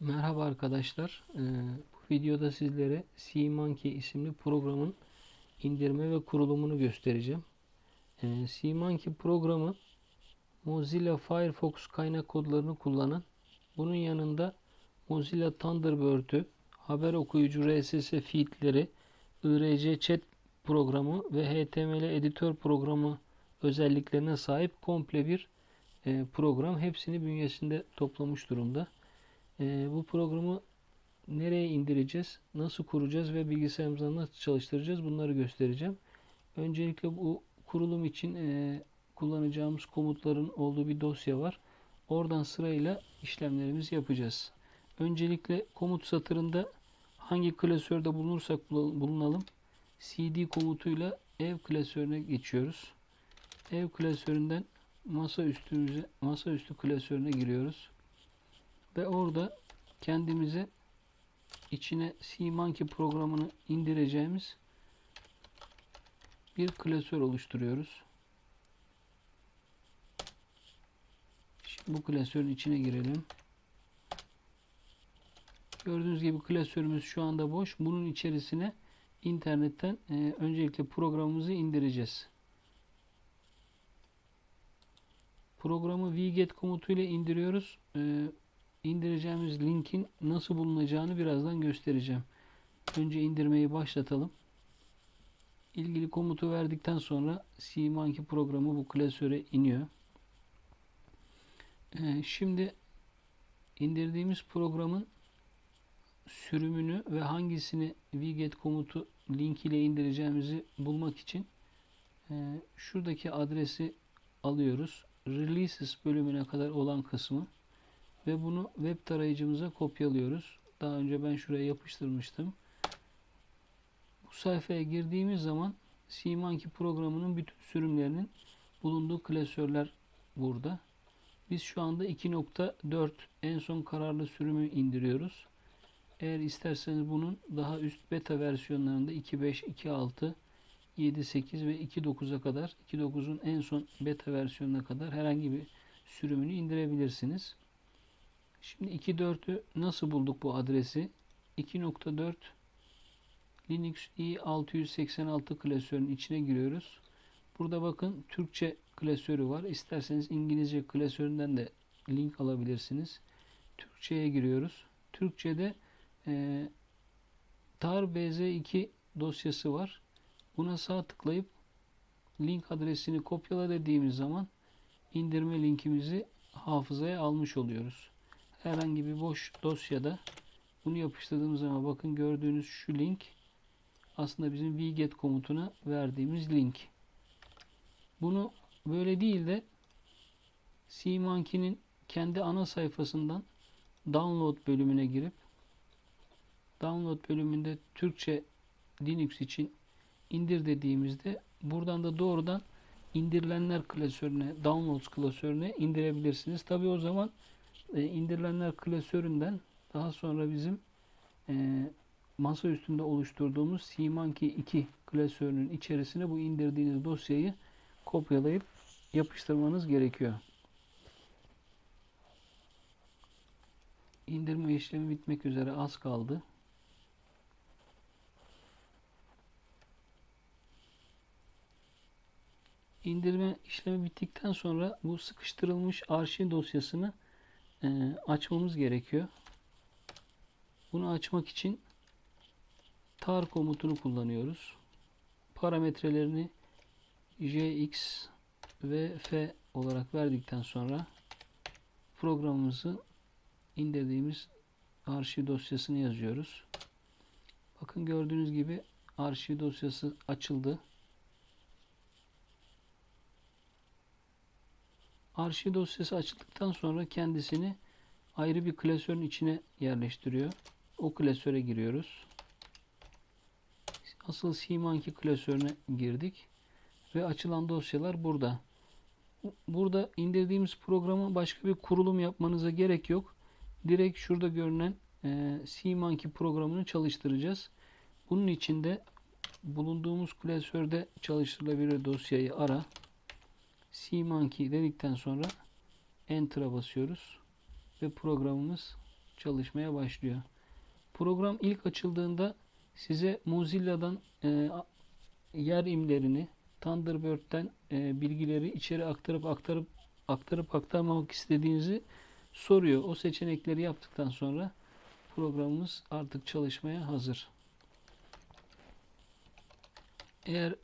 Merhaba arkadaşlar. Ee, bu videoda sizlere SeaMonkey isimli programın indirme ve kurulumunu göstereceğim. Ee, SeaMonkey programı Mozilla Firefox kaynak kodlarını kullanan, bunun yanında Mozilla Thunderbird'ü, haber okuyucu RSS feedleri, IRC chat programı ve HTML editör programı özelliklerine sahip komple bir e, program. Hepsini bünyesinde toplamış durumda. Ee, bu programı nereye indireceğiz, nasıl kuracağız ve bilgisayarımızda nasıl çalıştıracağız bunları göstereceğim. Öncelikle bu kurulum için e, kullanacağımız komutların olduğu bir dosya var. Oradan sırayla işlemlerimizi yapacağız. Öncelikle komut satırında hangi klasörde bulunursak bulunalım cd komutuyla ev klasörüne geçiyoruz. Ev klasöründen masa üstümüze masa üstü klasörüne giriyoruz. Ve orada kendimize içine SeaMonkey programını indireceğimiz bir klasör oluşturuyoruz. Şimdi bu klasörün içine girelim. Gördüğünüz gibi klasörümüz şu anda boş. Bunun içerisine internetten e, öncelikle programımızı indireceğiz. Programı wget komutuyla indiriyoruz. E, indireceğimiz linkin nasıl bulunacağını birazdan göstereceğim. Önce indirmeyi başlatalım. İlgili komutu verdikten sonra SeaMonkey programı bu klasöre iniyor. Ee, şimdi indirdiğimiz programın sürümünü ve hangisini wget komutu link ile indireceğimizi bulmak için e, şuradaki adresi alıyoruz. Releases bölümüne kadar olan kısmı ve bunu web tarayıcımıza kopyalıyoruz. Daha önce ben şuraya yapıştırmıştım. Bu sayfaya girdiğimiz zaman SeaMonkey programının bütün sürümlerinin bulunduğu klasörler burada. Biz şu anda 2.4 en son kararlı sürümü indiriyoruz. Eğer isterseniz bunun daha üst beta versiyonlarında 2.5, 2.6, 7.8 ve 2.9'a kadar 2.9'un en son beta versiyonuna kadar herhangi bir sürümünü indirebilirsiniz. Şimdi 2.4'ü nasıl bulduk bu adresi? 2.4 Linux i686 klasörünün içine giriyoruz. Burada bakın Türkçe klasörü var. İsterseniz İngilizce klasöründen de link alabilirsiniz. Türkçe'ye giriyoruz. Türkçe'de e, tar bz2 dosyası var. Buna sağ tıklayıp link adresini kopyala dediğimiz zaman indirme linkimizi hafızaya almış oluyoruz herhangi bir boş dosyada bunu yapıştırdığımız zaman bakın gördüğünüz şu link aslında bizim wget komutuna verdiğimiz link. Bunu böyle değil de SeaMonkey'nin kendi ana sayfasından download bölümüne girip download bölümünde Türkçe Linux için indir dediğimizde buradan da doğrudan indirilenler klasörüne, downloads klasörüne indirebilirsiniz. Tabi o zaman e, indirilenler klasöründen daha sonra bizim e, masa üstünde oluşturduğumuz SeaMonkey 2 klasörünün içerisine bu indirdiğiniz dosyayı kopyalayıp yapıştırmanız gerekiyor. İndirme işlemi bitmek üzere az kaldı. İndirme işlemi bittikten sonra bu sıkıştırılmış arşiv dosyasını e, açmamız gerekiyor. Bunu açmak için tar komutunu kullanıyoruz. Parametrelerini jx ve f olarak verdikten sonra programımızı indirdiğimiz arşiv dosyasını yazıyoruz. Bakın gördüğünüz gibi arşiv dosyası açıldı. Arşiv dosyası açıldıktan sonra kendisini ayrı bir klasörün içine yerleştiriyor. O klasöre giriyoruz. Asıl SeaMonkey klasörüne girdik. Ve açılan dosyalar burada. Burada indirdiğimiz programı başka bir kurulum yapmanıza gerek yok. Direkt şurada görünen e, SeaMonkey programını çalıştıracağız. Bunun için de bulunduğumuz klasörde çalıştırılabilir dosyayı ara. SeaMonkey dedikten sonra Enter'a basıyoruz ve programımız çalışmaya başlıyor. Program ilk açıldığında size Mozilla'dan e, yer imlerini, Thunderbird'den e, bilgileri içeri aktarıp aktarıp aktarıp aktarmamak istediğinizi soruyor. O seçenekleri yaptıktan sonra programımız artık çalışmaya hazır. Eğer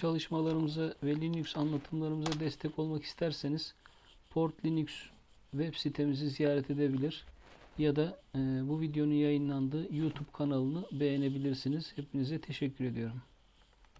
çalışmalarımıza ve Linux anlatımlarımıza destek olmak isterseniz Port Linux web sitemizi ziyaret edebilir ya da e, bu videonun yayınlandığı YouTube kanalını beğenebilirsiniz. Hepinize teşekkür ediyorum.